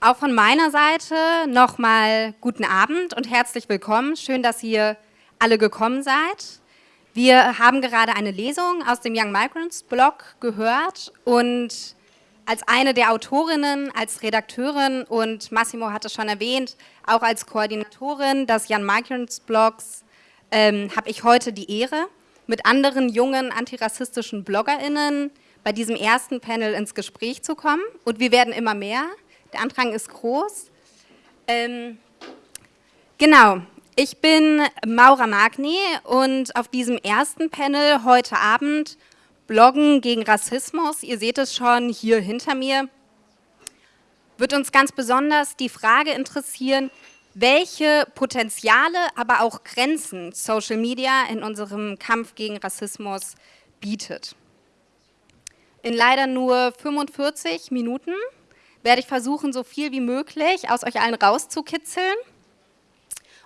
auch von meiner Seite nochmal guten Abend und herzlich willkommen. Schön, dass ihr alle gekommen seid. Wir haben gerade eine Lesung aus dem Young Migrants Blog gehört und als eine der Autorinnen, als Redakteurin und Massimo hat es schon erwähnt, auch als Koordinatorin des Young Migrants Blogs ähm, habe ich heute die Ehre, mit anderen jungen antirassistischen BloggerInnen bei diesem ersten Panel ins Gespräch zu kommen. Und wir werden immer mehr. Der Andrang ist groß. Ähm, genau, ich bin Maura Magni und auf diesem ersten Panel heute Abend Bloggen gegen Rassismus, ihr seht es schon hier hinter mir, wird uns ganz besonders die Frage interessieren, welche Potenziale, aber auch Grenzen Social Media in unserem Kampf gegen Rassismus bietet. In leider nur 45 Minuten werde ich versuchen, so viel wie möglich aus euch allen rauszukitzeln.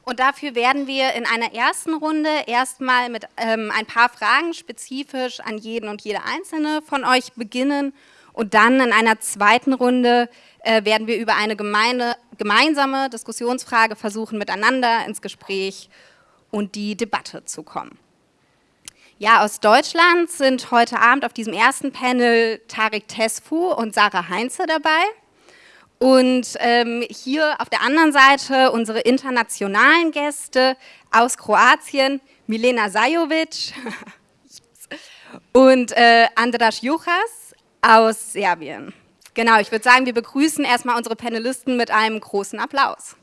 Und dafür werden wir in einer ersten Runde erstmal mit ähm, ein paar Fragen spezifisch an jeden und jede einzelne von euch beginnen. Und dann in einer zweiten Runde äh, werden wir über eine gemeine, gemeinsame Diskussionsfrage versuchen, miteinander ins Gespräch und die Debatte zu kommen. Ja, aus Deutschland sind heute Abend auf diesem ersten Panel Tarek Tesfu und Sarah Heinze dabei. Und ähm, hier auf der anderen Seite unsere internationalen Gäste aus Kroatien, Milena Sajovic und äh, Andras Juchas aus Serbien. Genau, ich würde sagen, wir begrüßen erstmal unsere Panelisten mit einem großen Applaus.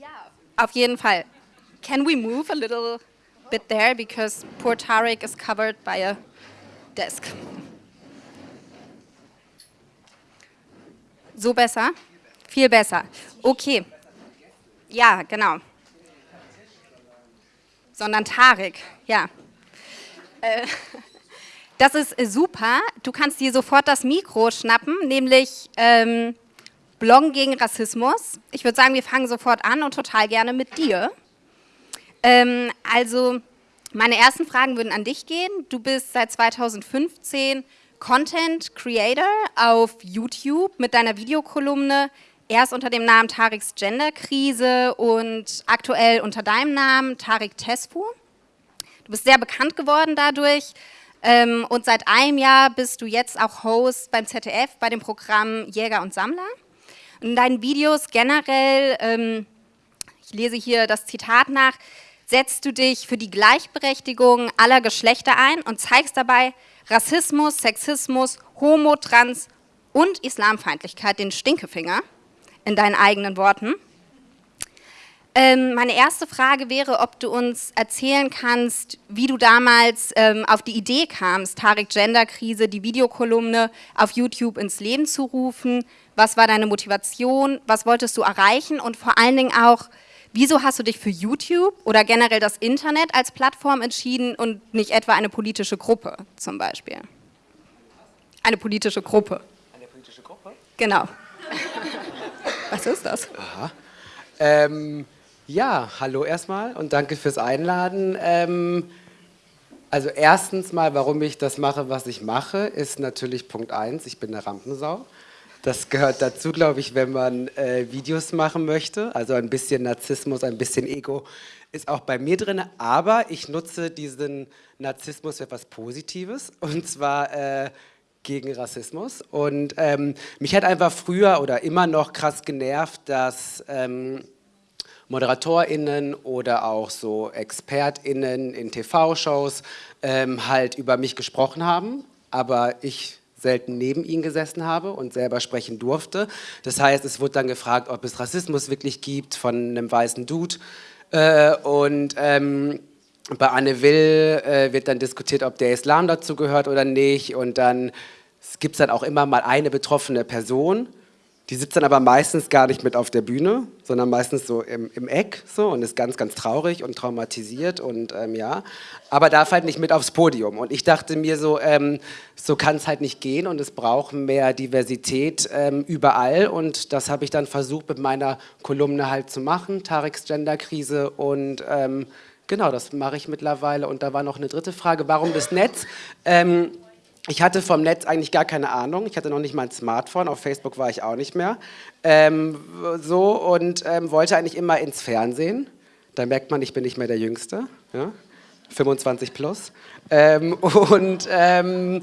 Ja, auf jeden Fall. Can we move a little bit there because poor Tarek is covered by a desk. So besser? Viel besser. Okay. Ja, genau. Sondern Tarek, ja. Äh, das ist super. Du kannst dir sofort das Mikro schnappen, nämlich ähm, Bloggen gegen Rassismus. Ich würde sagen, wir fangen sofort an und total gerne mit dir. Ähm, also meine ersten Fragen würden an dich gehen. Du bist seit 2015 Content Creator auf YouTube mit deiner Videokolumne, erst unter dem Namen Tariks Genderkrise und aktuell unter deinem Namen Tarik Tesfu. Du bist sehr bekannt geworden dadurch ähm, und seit einem Jahr bist du jetzt auch Host beim ZDF bei dem Programm Jäger und Sammler. In deinen Videos generell, ähm, ich lese hier das Zitat nach, setzt du dich für die Gleichberechtigung aller Geschlechter ein und zeigst dabei Rassismus, Sexismus, Homo, Trans und Islamfeindlichkeit den Stinkefinger, in deinen eigenen Worten. Ähm, meine erste Frage wäre, ob du uns erzählen kannst, wie du damals ähm, auf die Idee kamst, Tarek Genderkrise, die Videokolumne auf YouTube ins Leben zu rufen. Was war deine Motivation? Was wolltest du erreichen? Und vor allen Dingen auch, Wieso hast du dich für YouTube oder generell das Internet als Plattform entschieden und nicht etwa eine politische Gruppe zum Beispiel? Eine politische Gruppe. Eine politische Gruppe? Genau. Was ist das? Aha. Ähm, ja, hallo erstmal und danke fürs Einladen. Ähm, also erstens mal, warum ich das mache, was ich mache, ist natürlich Punkt eins, ich bin eine Rampensau. Das gehört dazu, glaube ich, wenn man äh, Videos machen möchte. Also ein bisschen Narzissmus, ein bisschen Ego ist auch bei mir drin. Aber ich nutze diesen Narzissmus für etwas Positives. Und zwar äh, gegen Rassismus. Und ähm, mich hat einfach früher oder immer noch krass genervt, dass... Ähm, ModeratorInnen oder auch so ExpertInnen in TV-Shows ähm, halt über mich gesprochen haben, aber ich selten neben ihnen gesessen habe und selber sprechen durfte. Das heißt, es wurde dann gefragt, ob es Rassismus wirklich gibt von einem weißen Dude. Äh, und ähm, bei Anne Will äh, wird dann diskutiert, ob der Islam dazu gehört oder nicht. Und dann gibt es dann auch immer mal eine betroffene Person, die sitzt dann aber meistens gar nicht mit auf der Bühne, sondern meistens so im, im Eck so und ist ganz, ganz traurig und traumatisiert und ähm, ja, aber darf halt nicht mit aufs Podium. Und ich dachte mir so, ähm, so kann es halt nicht gehen und es braucht mehr Diversität ähm, überall und das habe ich dann versucht mit meiner Kolumne halt zu machen, Tareks Genderkrise und ähm, Genau, das mache ich mittlerweile. Und da war noch eine dritte Frage, warum das Netz? Ich hatte vom Netz eigentlich gar keine Ahnung. Ich hatte noch nicht mal ein Smartphone. Auf Facebook war ich auch nicht mehr. Ähm, so und ähm, wollte eigentlich immer ins Fernsehen. Da merkt man, ich bin nicht mehr der Jüngste. Ja? 25 plus. Ähm, und ähm,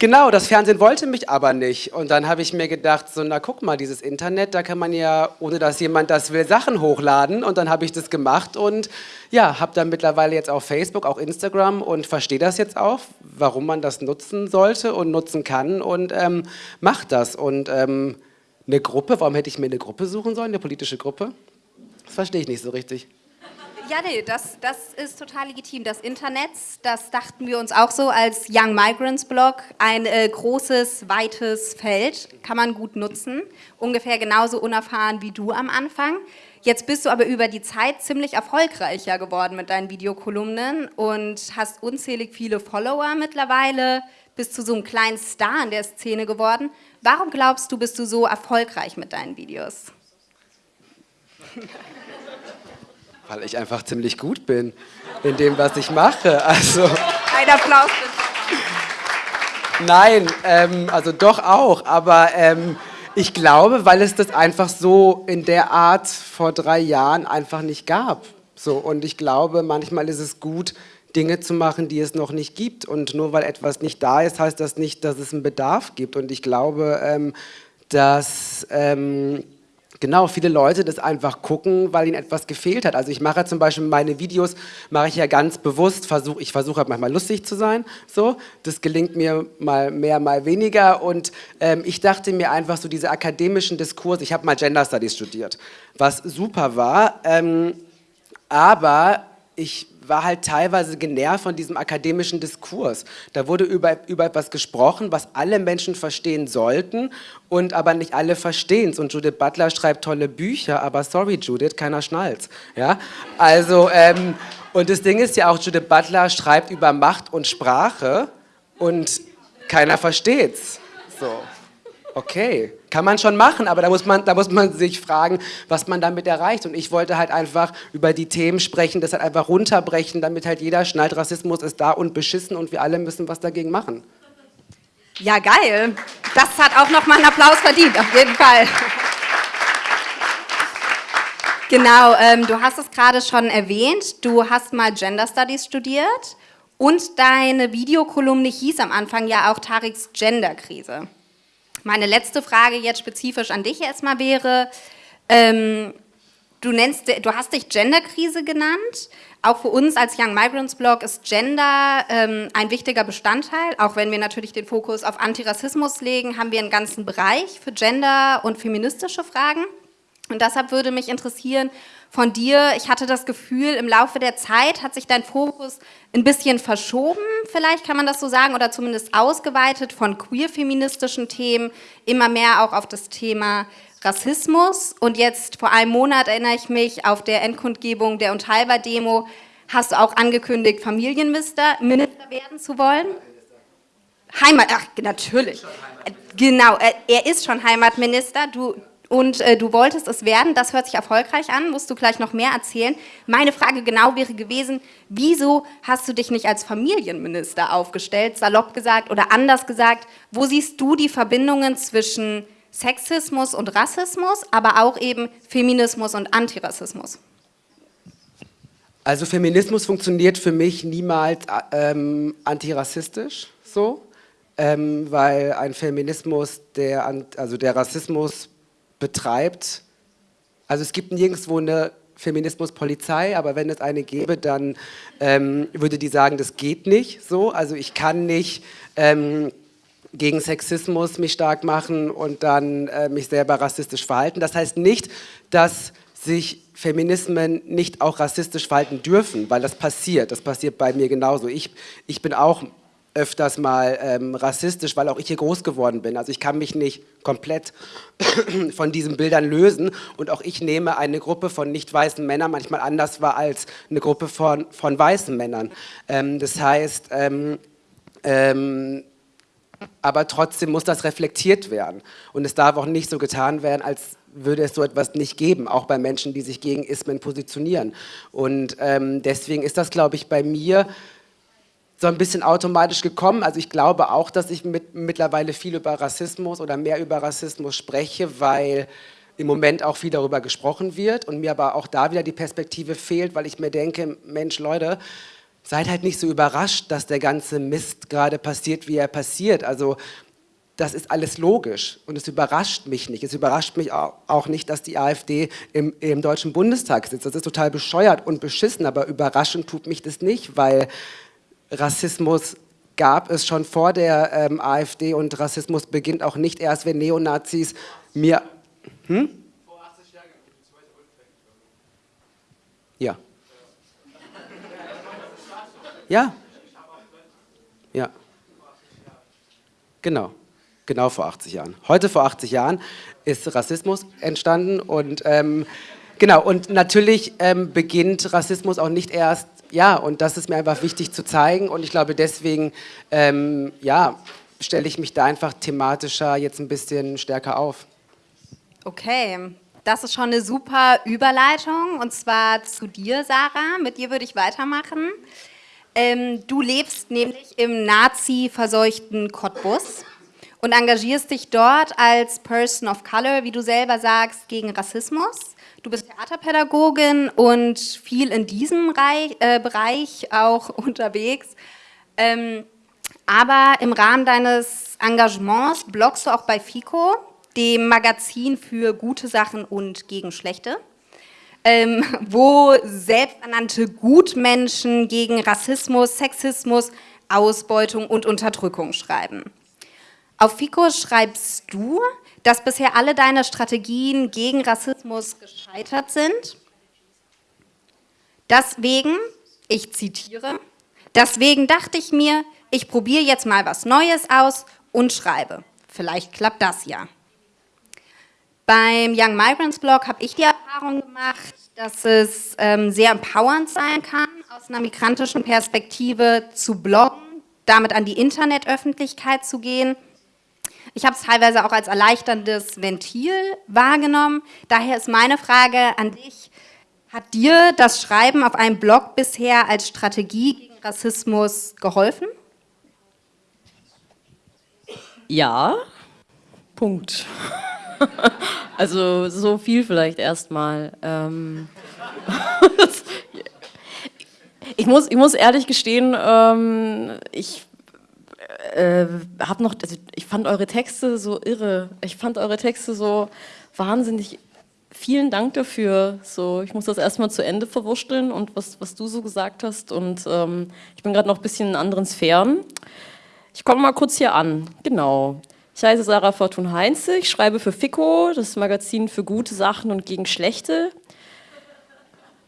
Genau, das Fernsehen wollte mich aber nicht. Und dann habe ich mir gedacht, so, na guck mal, dieses Internet, da kann man ja, ohne dass jemand das will, Sachen hochladen. Und dann habe ich das gemacht und ja, habe dann mittlerweile jetzt auch Facebook, auch Instagram und verstehe das jetzt auch, warum man das nutzen sollte und nutzen kann und ähm, macht das. Und ähm, eine Gruppe, warum hätte ich mir eine Gruppe suchen sollen, eine politische Gruppe? Das verstehe ich nicht so richtig. Ja, nee, das, das ist total legitim. Das Internet, das dachten wir uns auch so als Young Migrants Blog, ein äh, großes, weites Feld, kann man gut nutzen. Ungefähr genauso unerfahren wie du am Anfang. Jetzt bist du aber über die Zeit ziemlich erfolgreicher geworden mit deinen Videokolumnen und hast unzählig viele Follower mittlerweile, bist zu so einem kleinen Star in der Szene geworden. Warum glaubst du, bist du so erfolgreich mit deinen Videos? Weil ich einfach ziemlich gut bin in dem, was ich mache. Also, Ein Applaus bitte. Nein, ähm, also doch auch, aber ähm, ich glaube, weil es das einfach so in der Art vor drei Jahren einfach nicht gab. So, und ich glaube, manchmal ist es gut, Dinge zu machen, die es noch nicht gibt. Und nur weil etwas nicht da ist, heißt das nicht, dass es einen Bedarf gibt. Und ich glaube, ähm, dass ähm, genau viele Leute das einfach gucken, weil ihnen etwas gefehlt hat. Also ich mache zum Beispiel meine Videos, mache ich ja ganz bewusst, versuch, ich versuche halt manchmal lustig zu sein, so, das gelingt mir mal mehr, mal weniger. Und ähm, ich dachte mir einfach so diese akademischen Diskurse, ich habe mal Gender Studies studiert, was super war, ähm, aber ich war halt teilweise genervt von diesem akademischen Diskurs. Da wurde über, über etwas gesprochen, was alle Menschen verstehen sollten und aber nicht alle verstehen es. Und Judith Butler schreibt tolle Bücher, aber sorry Judith, keiner schnallt's. Ja? Also, ähm, und das Ding ist ja auch, Judith Butler schreibt über Macht und Sprache und keiner versteht's. So. Okay, kann man schon machen, aber da muss, man, da muss man sich fragen, was man damit erreicht. Und ich wollte halt einfach über die Themen sprechen, das halt einfach runterbrechen, damit halt jeder schnallt, Rassismus ist da und beschissen und wir alle müssen was dagegen machen. Ja, geil. Das hat auch nochmal einen Applaus verdient, auf jeden Fall. Genau, ähm, du hast es gerade schon erwähnt, du hast mal Gender Studies studiert und deine Videokolumne hieß am Anfang ja auch Tariks Genderkrise. Meine letzte Frage jetzt spezifisch an dich erstmal wäre, ähm, du, nennst, du hast dich Genderkrise genannt. Auch für uns als Young Migrants Blog ist Gender ähm, ein wichtiger Bestandteil. Auch wenn wir natürlich den Fokus auf Antirassismus legen, haben wir einen ganzen Bereich für Gender und feministische Fragen. Und deshalb würde mich interessieren von dir, ich hatte das Gefühl, im Laufe der Zeit hat sich dein Fokus ein bisschen verschoben, vielleicht kann man das so sagen, oder zumindest ausgeweitet von queer-feministischen Themen, immer mehr auch auf das Thema Rassismus. Und jetzt vor einem Monat erinnere ich mich auf der Endkundgebung der Unteilbar-Demo, hast du auch angekündigt, Familienminister Minister werden zu wollen? Heimat, ach, natürlich. Genau, er ist schon Heimatminister. Du, und äh, du wolltest es werden, das hört sich erfolgreich an, musst du gleich noch mehr erzählen. Meine Frage genau wäre gewesen, wieso hast du dich nicht als Familienminister aufgestellt, salopp gesagt oder anders gesagt, wo siehst du die Verbindungen zwischen Sexismus und Rassismus, aber auch eben Feminismus und Antirassismus? Also Feminismus funktioniert für mich niemals ähm, antirassistisch so, ähm, weil ein Feminismus, der, also der Rassismus betreibt. Also es gibt nirgendwo eine Feminismuspolizei, aber wenn es eine gäbe, dann ähm, würde die sagen, das geht nicht so. Also ich kann nicht ähm, gegen Sexismus mich stark machen und dann äh, mich selber rassistisch verhalten. Das heißt nicht, dass sich Feminismen nicht auch rassistisch verhalten dürfen, weil das passiert. Das passiert bei mir genauso. Ich, ich bin auch öfters mal ähm, rassistisch, weil auch ich hier groß geworden bin. Also ich kann mich nicht komplett von diesen Bildern lösen und auch ich nehme eine Gruppe von nicht weißen Männern manchmal anders wahr als eine Gruppe von, von weißen Männern. Ähm, das heißt, ähm, ähm aber trotzdem muss das reflektiert werden. Und es darf auch nicht so getan werden, als würde es so etwas nicht geben, auch bei Menschen, die sich gegen Ismen positionieren. Und ähm, deswegen ist das, glaube ich, bei mir so ein bisschen automatisch gekommen. Also ich glaube auch, dass ich mit, mittlerweile viel über Rassismus oder mehr über Rassismus spreche, weil im Moment auch viel darüber gesprochen wird und mir aber auch da wieder die Perspektive fehlt, weil ich mir denke, Mensch, Leute, seid halt nicht so überrascht, dass der ganze Mist gerade passiert, wie er passiert. Also das ist alles logisch und es überrascht mich nicht. Es überrascht mich auch nicht, dass die AfD im, im, Deutschen Bundestag sitzt. Das ist total bescheuert und beschissen, aber überraschend tut mich das nicht, weil Rassismus gab es schon vor der ähm, AfD und Rassismus beginnt auch nicht erst, wenn Neonazis mir... Hm? Vor 80 Jahren die zweite Ja. Ja. Ja. Genau. Genau vor 80 Jahren. Heute vor 80 Jahren ist Rassismus entstanden und ähm, genau und natürlich ähm, beginnt Rassismus auch nicht erst ja und das ist mir einfach wichtig zu zeigen und ich glaube deswegen ähm, ja stelle ich mich da einfach thematischer jetzt ein bisschen stärker auf. Okay, das ist schon eine super Überleitung und zwar zu dir, Sarah. Mit dir würde ich weitermachen. Ähm, du lebst nämlich im Nazi-verseuchten Cottbus und engagierst dich dort als Person of Color, wie du selber sagst, gegen Rassismus. Du bist Theaterpädagogin und viel in diesem Reich, äh, Bereich auch unterwegs. Ähm, aber im Rahmen deines Engagements bloggst du auch bei FICO, dem Magazin für gute Sachen und gegen schlechte, ähm, wo selbsternannte Gutmenschen gegen Rassismus, Sexismus, Ausbeutung und Unterdrückung schreiben. Auf FICO schreibst du, dass bisher alle deine Strategien gegen Rassismus gescheitert sind. Deswegen, ich zitiere, deswegen dachte ich mir, ich probiere jetzt mal was Neues aus und schreibe. Vielleicht klappt das ja. Beim Young Migrants Blog habe ich die Erfahrung gemacht, dass es ähm, sehr empowernd sein kann, aus einer migrantischen Perspektive zu bloggen, damit an die Internetöffentlichkeit zu gehen ich habe es teilweise auch als erleichterndes Ventil wahrgenommen. Daher ist meine Frage an dich, hat dir das Schreiben auf einem Blog bisher als Strategie gegen Rassismus geholfen? Ja, Punkt. also so viel vielleicht erstmal. Ähm ich, muss, ich muss ehrlich gestehen, ähm, ich äh, hab noch, also ich fand eure Texte so irre. Ich fand eure Texte so wahnsinnig. Vielen Dank dafür. So, ich muss das erstmal zu Ende verwurschteln und was, was du so gesagt hast. Und ähm, ich bin gerade noch ein bisschen in anderen Sphären. Ich komme mal kurz hier an. Genau. Ich heiße Sarah Fortun Heinze, ich schreibe für FICO, das Magazin für gute Sachen und gegen schlechte.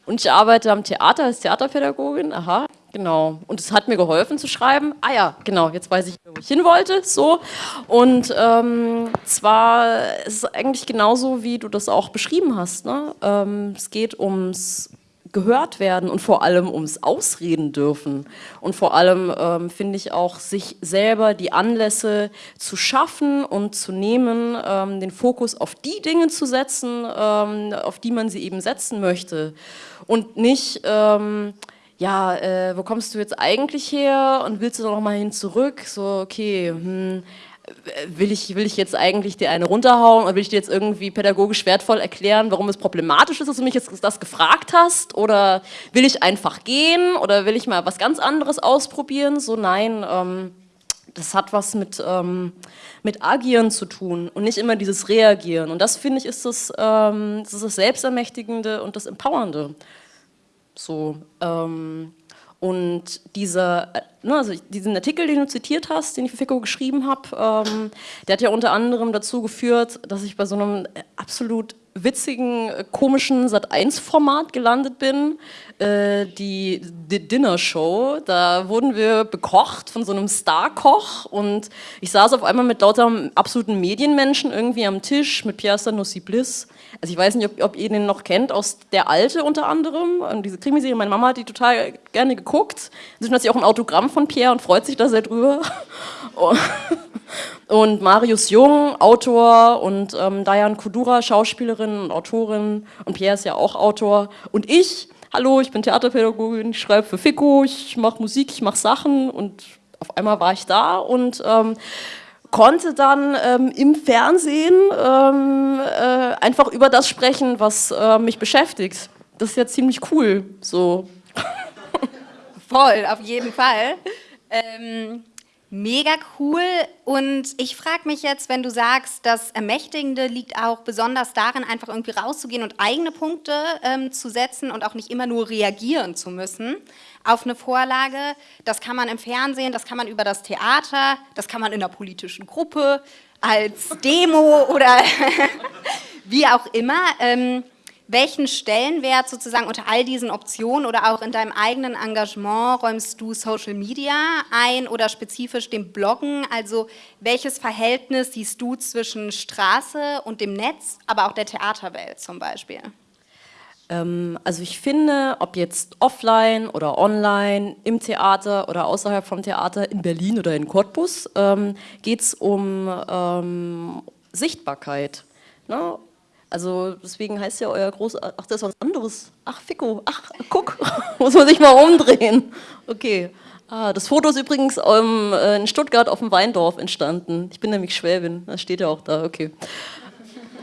Und ich arbeite am Theater als Theaterpädagogin. Aha, Genau. Und es hat mir geholfen zu schreiben. Ah ja, genau, jetzt weiß ich, wo ich hin wollte. So. Und ähm, zwar ist es eigentlich genauso, wie du das auch beschrieben hast. Ne? Ähm, es geht ums gehört werden und vor allem ums Ausreden dürfen. Und vor allem ähm, finde ich auch, sich selber die Anlässe zu schaffen und zu nehmen, ähm, den Fokus auf die Dinge zu setzen, ähm, auf die man sie eben setzen möchte. Und nicht ähm, ja, äh, wo kommst du jetzt eigentlich her und willst du noch mal hin zurück? So, okay, hm, will, ich, will ich jetzt eigentlich dir eine runterhauen oder will ich dir jetzt irgendwie pädagogisch wertvoll erklären, warum es problematisch ist, dass du mich jetzt das gefragt hast? Oder will ich einfach gehen oder will ich mal was ganz anderes ausprobieren? So, nein, ähm, das hat was mit, ähm, mit Agieren zu tun und nicht immer dieses Reagieren. Und das, finde ich, ist das, ähm, das, ist das Selbstermächtigende und das Empowernde. So, ähm, und dieser, äh, ne, also diesen Artikel, den du zitiert hast, den ich für FICO geschrieben habe, ähm, der hat ja unter anderem dazu geführt, dass ich bei so einem absolut witzigen, äh, komischen Sat1-Format gelandet bin, äh, die, die Dinner Show. Da wurden wir bekocht von so einem Star-Koch und ich saß auf einmal mit lauter absoluten Medienmenschen irgendwie am Tisch mit Pierre Sanossi Bliss. Also ich weiß nicht, ob, ob, ihr den noch kennt, aus Der Alte unter anderem, und diese Krimiserie, meine Mama hat die total gerne geguckt. Inzwischen hat sie auch ein Autogramm von Pierre und freut sich da sehr drüber. Und Marius Jung, Autor und ähm, Diane Kudura, Schauspielerin und Autorin und Pierre ist ja auch Autor. Und ich, hallo, ich bin Theaterpädagogin, ich schreibe für Fico, ich mache Musik, ich mache Sachen und auf einmal war ich da und ähm, konnte dann ähm, im Fernsehen ähm, äh, einfach über das sprechen, was äh, mich beschäftigt. Das ist ja ziemlich cool, so. Voll, auf jeden Fall. Ähm, Mega cool. Und ich frage mich jetzt, wenn du sagst, das Ermächtigende liegt auch besonders darin, einfach irgendwie rauszugehen und eigene Punkte ähm, zu setzen und auch nicht immer nur reagieren zu müssen auf eine Vorlage. Das kann man im Fernsehen, das kann man über das Theater, das kann man in einer politischen Gruppe, als Demo oder wie auch immer. Ähm, welchen Stellenwert sozusagen unter all diesen Optionen oder auch in deinem eigenen Engagement räumst du Social Media ein oder spezifisch dem Bloggen? Also welches Verhältnis siehst du zwischen Straße und dem Netz, aber auch der Theaterwelt zum Beispiel? Ähm, also ich finde, ob jetzt offline oder online, im Theater oder außerhalb vom Theater, in Berlin oder in Cottbus, ähm, geht es um ähm, Sichtbarkeit. Ne? Also deswegen heißt ja euer groß, ach das ist was anderes, ach Fico, ach guck, muss man sich mal umdrehen. Okay, ah, das Foto ist übrigens ähm, in Stuttgart auf dem Weindorf entstanden. Ich bin nämlich Schwäbin, das steht ja auch da, okay.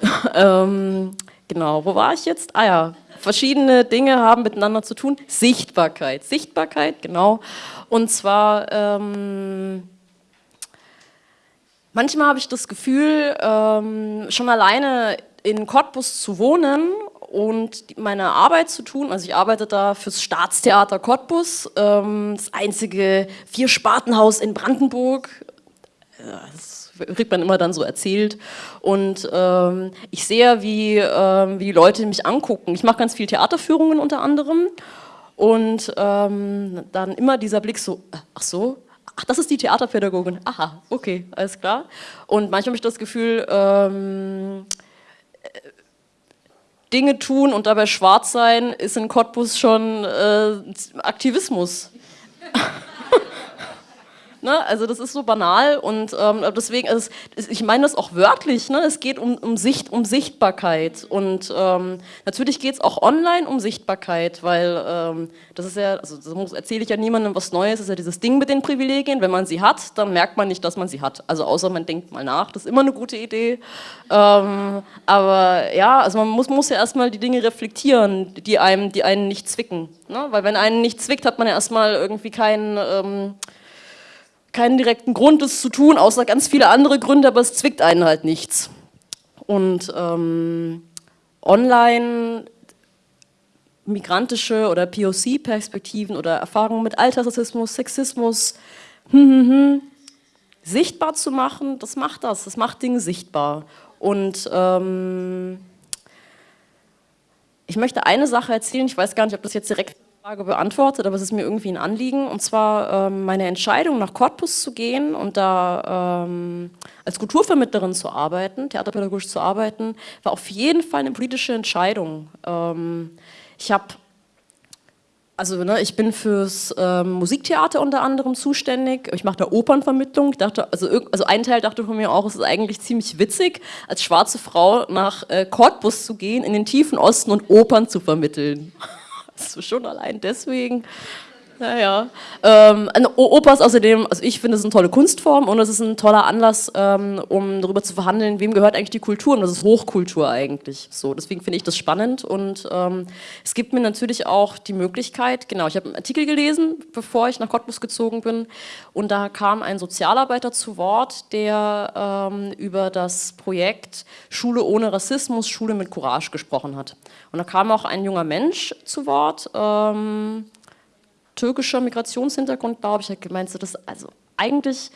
ähm, genau, wo war ich jetzt? Ah ja, verschiedene Dinge haben miteinander zu tun. Sichtbarkeit, Sichtbarkeit, genau. Und zwar... Ähm, Manchmal habe ich das Gefühl, ähm, schon alleine in Cottbus zu wohnen und meine Arbeit zu tun. Also ich arbeite da fürs Staatstheater Cottbus, ähm, das einzige Vierspartenhaus in Brandenburg. Das kriegt man immer dann so erzählt. Und ähm, ich sehe, wie, ähm, wie die Leute mich angucken. Ich mache ganz viel Theaterführungen unter anderem. Und dann immer dieser Blick so, äh, ach so, ach, das ist die Theaterpädagogin. Aha, okay, alles klar. Und manchmal habe ich das Gefühl, ähm, Dinge tun und dabei schwarz sein, ist in Cottbus schon äh, Aktivismus. Ne? Also das ist so banal und ähm, deswegen, also ich meine das auch wörtlich, ne? es geht um, um, Sicht, um Sichtbarkeit und ähm, natürlich geht es auch online um Sichtbarkeit, weil ähm, das ist ja, also das erzähle ich ja niemandem was Neues, das ist ja dieses Ding mit den Privilegien, wenn man sie hat, dann merkt man nicht, dass man sie hat, also außer man denkt mal nach, das ist immer eine gute Idee, ähm, aber ja, also man muss, muss ja erstmal die Dinge reflektieren, die einem, die einen nicht zwicken, ne? weil wenn einen nicht zwickt, hat man ja erstmal irgendwie keinen ähm, keinen direkten Grund, das zu tun, außer ganz viele andere Gründe, aber es zwickt einen halt nichts. Und ähm, online migrantische oder POC-Perspektiven oder Erfahrungen mit Alltagsrassismus, Sexismus hm, hm, hm, sichtbar zu machen, das macht das, das macht Dinge sichtbar. Und ähm, ich möchte eine Sache erzählen, ich weiß gar nicht, ob das jetzt direkt Frage beantwortet, aber es ist mir irgendwie ein Anliegen. Und zwar ähm, meine Entscheidung, nach Cottbus zu gehen und da ähm, als Kulturvermittlerin zu arbeiten, theaterpädagogisch zu arbeiten, war auf jeden Fall eine politische Entscheidung. Ähm, ich habe also ne, ich bin fürs ähm, Musiktheater unter anderem zuständig. Ich mache da Opernvermittlung. Dachte, also, also ein Teil dachte von mir auch, es ist eigentlich ziemlich witzig, als schwarze Frau nach äh, Cottbus zu gehen, in den tiefen Osten und Opern zu vermitteln. Schon allein deswegen. Naja. Ähm, Oper ist außerdem, also ich finde es eine tolle Kunstform und es ist ein toller Anlass, ähm, um darüber zu verhandeln, wem gehört eigentlich die Kultur und das ist Hochkultur eigentlich. So, deswegen finde ich das spannend und ähm, es gibt mir natürlich auch die Möglichkeit, genau, ich habe einen Artikel gelesen, bevor ich nach Cottbus gezogen bin und da kam ein Sozialarbeiter zu Wort, der ähm, über das Projekt Schule ohne Rassismus, Schule mit Courage gesprochen hat. Und da kam auch ein junger Mensch zu Wort, ähm, türkischer Migrationshintergrund, glaube ich, hat gemeint, dass also eigentlich,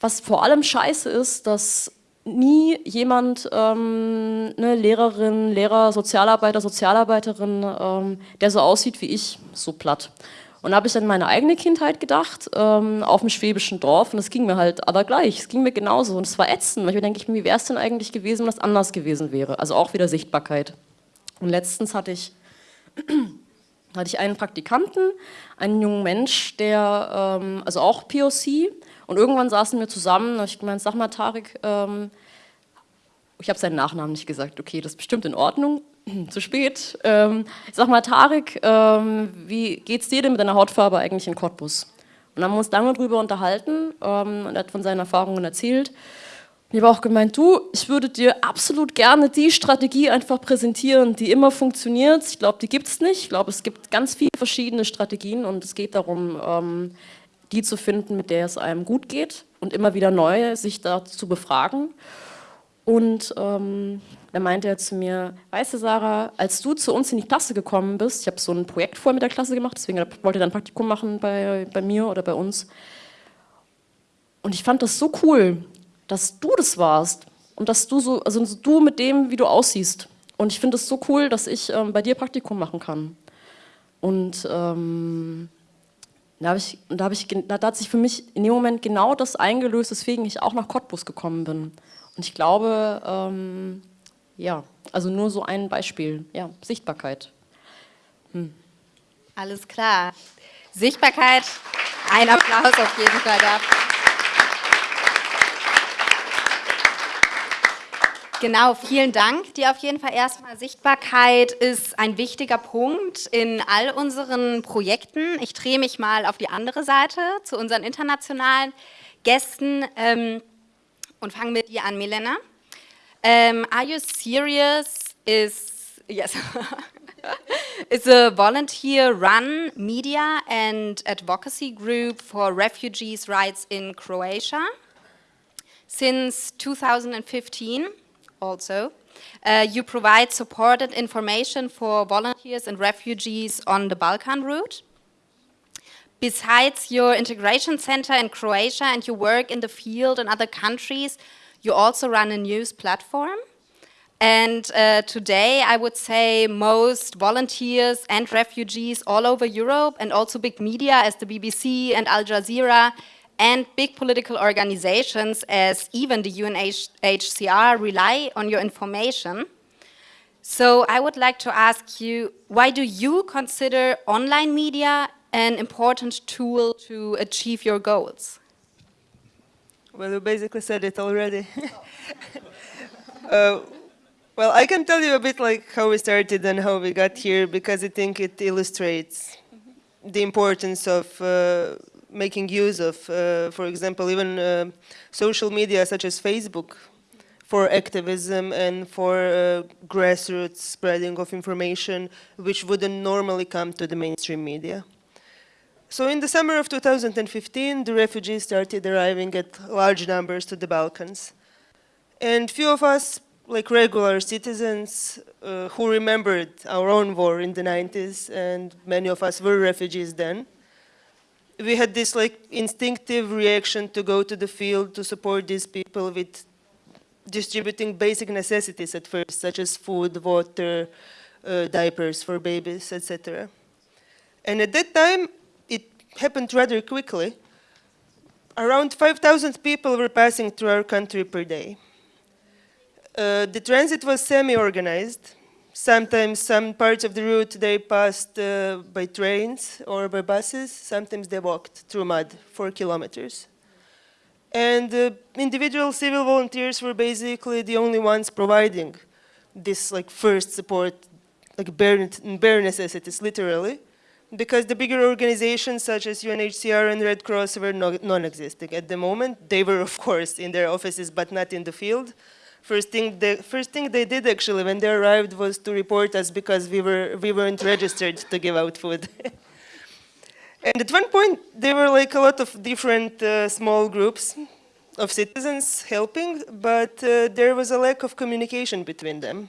was vor allem scheiße ist, dass nie jemand, ähm, eine Lehrerin, Lehrer, Sozialarbeiter, Sozialarbeiterin, ähm, der so aussieht wie ich, so platt. Und da habe ich an meine eigene Kindheit gedacht, ähm, auf dem schwäbischen Dorf und es ging mir halt aber gleich, es ging mir genauso und es war ätzend. Denke ich mir, wie wäre es denn eigentlich gewesen, wenn das anders gewesen wäre? Also auch wieder Sichtbarkeit. Und letztens hatte ich, hatte ich einen Praktikanten, einen jungen Mensch, der, ähm, also auch POC, und irgendwann saßen wir zusammen und ich gemeint, sag mal Tarek, ähm, ich habe seinen Nachnamen nicht gesagt, okay, das ist bestimmt in Ordnung, zu spät. Ähm, ich sag mal, Tarek, ähm, wie geht's dir denn mit deiner Hautfarbe eigentlich in Cottbus? Und dann haben wir uns lange darüber unterhalten ähm, und er hat von seinen Erfahrungen erzählt. Ich habe auch gemeint, du, ich würde dir absolut gerne die Strategie einfach präsentieren, die immer funktioniert. Ich glaube, die gibt es nicht. Ich glaube, es gibt ganz viele verschiedene Strategien und es geht darum, ähm, die zu finden, mit der es einem gut geht und immer wieder neu sich dazu zu befragen. Und ähm, da meinte er zu mir, weißt du Sarah, als du zu uns in die Klasse gekommen bist, ich habe so ein Projekt vorher mit der Klasse gemacht, deswegen wollte er dann Praktikum machen bei, bei mir oder bei uns. Und ich fand das so cool, dass du das warst und dass du so, also du mit dem, wie du aussiehst. Und ich finde es so cool, dass ich ähm, bei dir Praktikum machen kann. Und ähm, da, ich, da, ich, da hat sich für mich in dem Moment genau das eingelöst, weswegen ich auch nach Cottbus gekommen bin. Und ich glaube, ähm, ja, also nur so ein Beispiel, ja, Sichtbarkeit. Hm. Alles klar. Sichtbarkeit, ein Applaus auf jeden Fall dafür. Genau, vielen Dank. Die auf jeden Fall erstmal Sichtbarkeit ist ein wichtiger Punkt in all unseren Projekten. Ich drehe mich mal auf die andere Seite zu unseren internationalen Gästen ähm, und fange mit dir an, Milena. Um, are you serious? Is yes. is a volunteer-run media and advocacy group for refugees' rights in Croatia since 2015 also. Uh, you provide supported information for volunteers and refugees on the Balkan route. Besides your integration center in Croatia and your work in the field in other countries, you also run a news platform. And uh, today, I would say most volunteers and refugees all over Europe and also big media as the BBC and Al Jazeera and big political organizations as even the UNHCR rely on your information. So I would like to ask you, why do you consider online media an important tool to achieve your goals? Well, you basically said it already. uh, well, I can tell you a bit like how we started and how we got here because I think it illustrates the importance of uh, making use of, uh, for example, even uh, social media such as Facebook for activism and for uh, grassroots spreading of information which wouldn't normally come to the mainstream media. So in the summer of 2015, the refugees started arriving at large numbers to the Balkans. And few of us, like regular citizens uh, who remembered our own war in the 90s, and many of us were refugees then, we had this like instinctive reaction to go to the field to support these people with distributing basic necessities at first, such as food, water, uh, diapers for babies, etc. And at that time, it happened rather quickly. Around 5,000 people were passing through our country per day. Uh, the transit was semi-organized, Sometimes some parts of the route they passed uh, by trains or by buses. Sometimes they walked through mud for kilometers. And uh, individual civil volunteers were basically the only ones providing this like first support, like bare, bare necessities, literally, because the bigger organizations such as UNHCR and Red Cross were non-existing at the moment. They were, of course, in their offices, but not in the field. First thing, the first thing they did actually when they arrived was to report us because we, were, we weren't registered to give out food. and at one point, there were like a lot of different uh, small groups of citizens helping, but uh, there was a lack of communication between them.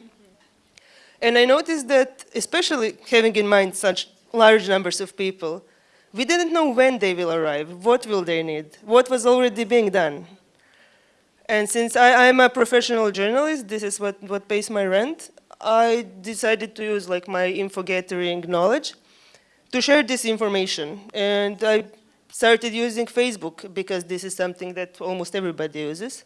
And I noticed that, especially having in mind such large numbers of people, we didn't know when they will arrive, what will they need, what was already being done. And since I, am a professional journalist, this is what, what pays my rent, I decided to use like my info gathering knowledge to share this information. And I started using Facebook because this is something that almost everybody uses.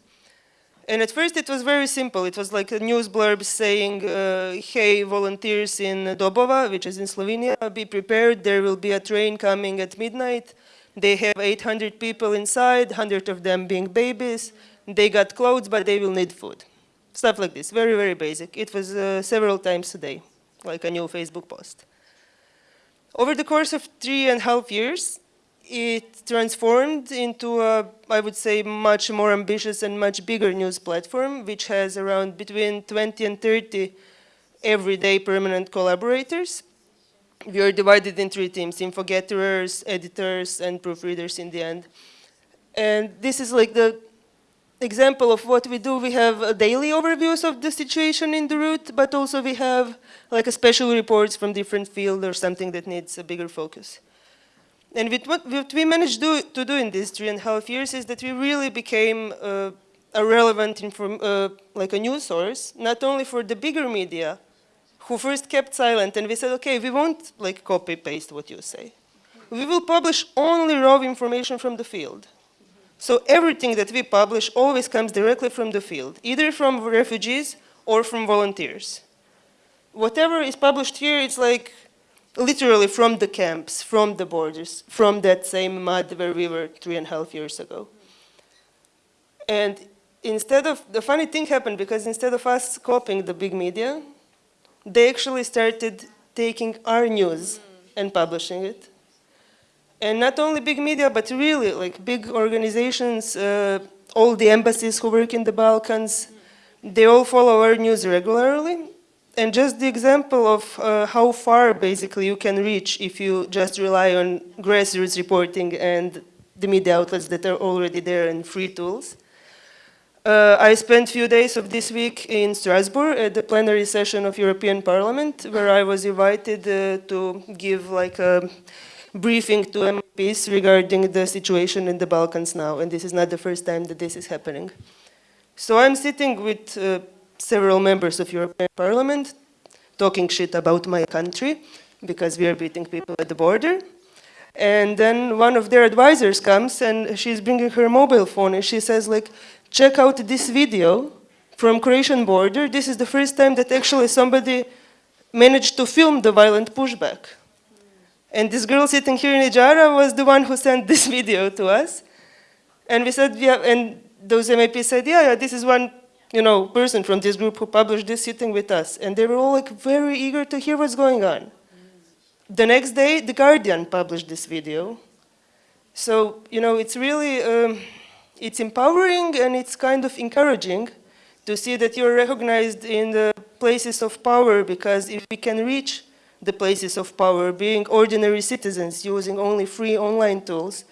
And at first it was very simple. It was like a news blurb saying, uh, hey, volunteers in Dobova, which is in Slovenia, be prepared. There will be a train coming at midnight. They have 800 people inside, 100 of them being babies. They got clothes, but they will need food. Stuff like this, very, very basic. It was uh, several times a day, like a new Facebook post. Over the course of three and a half years, it transformed into a, I would say, much more ambitious and much bigger news platform, which has around between 20 and 30 everyday permanent collaborators. We are divided in three teams, info gatherers, editors, and proofreaders in the end. And this is like the example of what we do. We have daily overviews of the situation in the route, but also we have like a special reports from different fields or something that needs a bigger focus. And what, what we managed do, to do in these three and a half years is that we really became uh, a relevant, uh, like a news source, not only for the bigger media, who first kept silent, and we said, okay, we won't like copy paste what you say. We will publish only raw information from the field. So everything that we publish always comes directly from the field, either from refugees or from volunteers. Whatever is published here, it's like literally from the camps, from the borders, from that same mud where we were three and a half years ago. And instead of, the funny thing happened because instead of us copying the big media, they actually started taking our news and publishing it. And not only big media, but really like big organizations, uh, all the embassies who work in the Balkans, they all follow our news regularly and just the example of uh, how far basically you can reach if you just rely on grassroots reporting and the media outlets that are already there and free tools. Uh, I spent a few days of this week in Strasbourg at the plenary session of European Parliament where I was invited uh, to give like a briefing to MPs regarding the situation in the Balkans now and this is not the first time that this is happening. So I'm sitting with uh, several members of European Parliament talking shit about my country because we are beating people at the border. And then one of their advisors comes and she's bringing her mobile phone and she says like, check out this video from Croatian border. This is the first time that actually somebody managed to film the violent pushback. And this girl sitting here in Ijara was the one who sent this video to us. And we said, yeah, and those MEPs said, yeah, yeah, this is one you know, person from this group who published this sitting with us. And they were all like very eager to hear what's going on. The next day, The Guardian published this video. So, you know, it's really, um, it's empowering and it's kind of encouraging to see that you're recognized in the places of power because if we can reach the places of power, being ordinary citizens using only free online tools,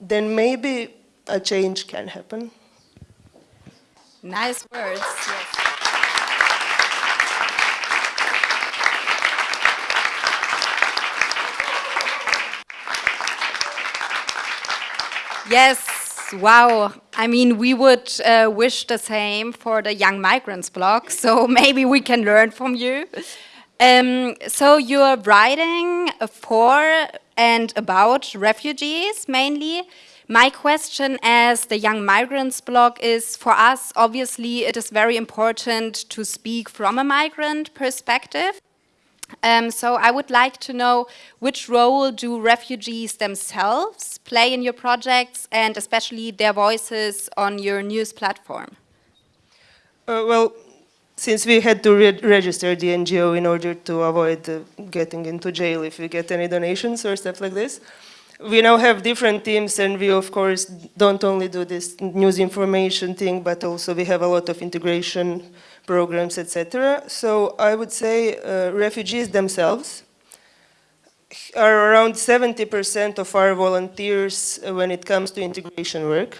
then maybe a change can happen. Nice words. Yes. Yes, wow. I mean, we would uh, wish the same for the Young Migrants blog, so maybe we can learn from you. Um, so you're writing for and about refugees mainly. My question as the Young Migrants blog is, for us, obviously, it is very important to speak from a migrant perspective. Um, so I would like to know which role do refugees themselves play in your projects and especially their voices on your news platform? Uh, well, since we had to re register the NGO in order to avoid uh, getting into jail if we get any donations or stuff like this, we now have different teams and we of course don't only do this news information thing but also we have a lot of integration programs etc. So I would say uh, refugees themselves are around 70% of our volunteers when it comes to integration work.